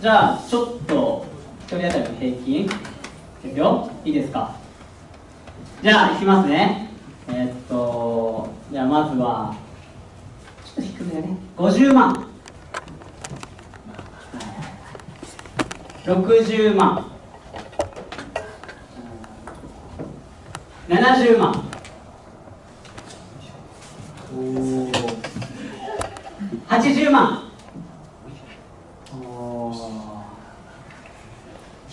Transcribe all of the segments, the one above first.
じゃあちょっと1人当たりの平均いくよ。いいですか？じゃあいきますね。えー、っとじゃあまずはちょっと低めだね。50万。60万。70万。80万。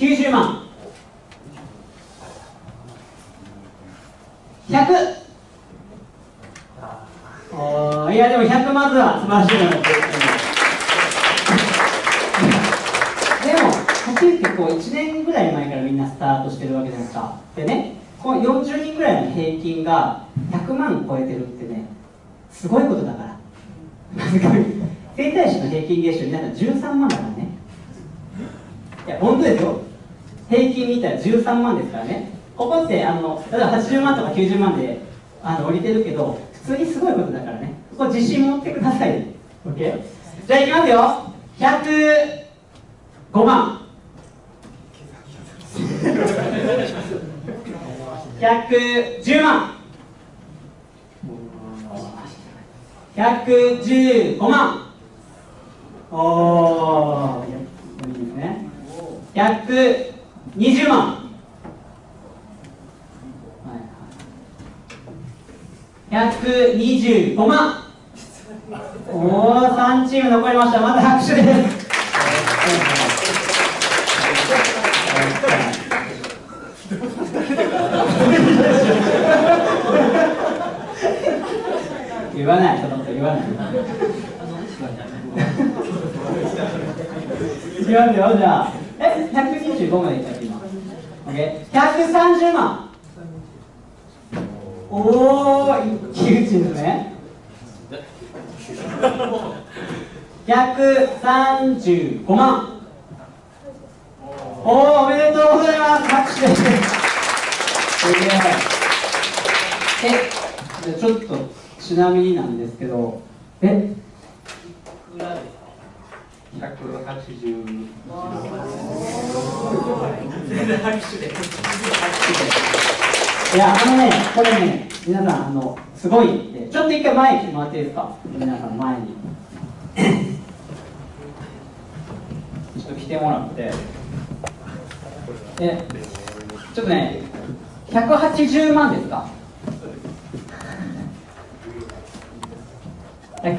90万。100いやでも100まずは素晴らしいのでもはっきり言ってこう1年ぐらい前からみんなスタートしてるわけじゃないですか。でねこの40人ぐらいの平均が100万超えてるってねすごいことだから。整体師の平均月収皆さん13万だからね。いや本当ですよ。平均見たら13万ですからね。ここってあの例えば80万とか90万であの降りてるけど普通にすごいことだからね。ここ自信持ってください。OK じゃあいきますよ。105万。110万。115万。おおいいですね。20万。はいはい。125万。おお3チーム残りましたまた拍手です。言わない、ちょっと言わない。いきますよ、じゃあ。え、125までいったっけ、今。OK。130万。おお、一騎打ちですね。135万。おお、おめでとうございます。拍手です。え、ちょっとちなみになんですけど、え？いくらですか、180いや、あのね、これね、皆さん、あの、すごいんで、ちょっと一回前に来てもらっていいですか？皆さん、前に。ちょっと来てもらって。え、ちょっとね、180万ですか？180